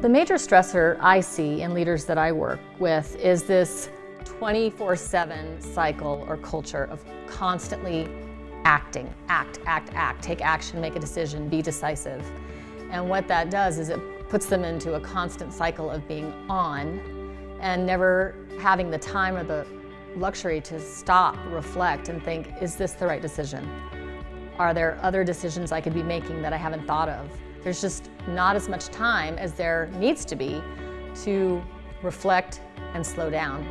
The major stressor I see in leaders that I work with is this 24-7 cycle or culture of constantly acting, act, act, act, take action, make a decision, be decisive. And what that does is it puts them into a constant cycle of being on and never having the time or the luxury to stop, reflect, and think, is this the right decision? Are there other decisions I could be making that I haven't thought of? There's just not as much time as there needs to be to reflect and slow down.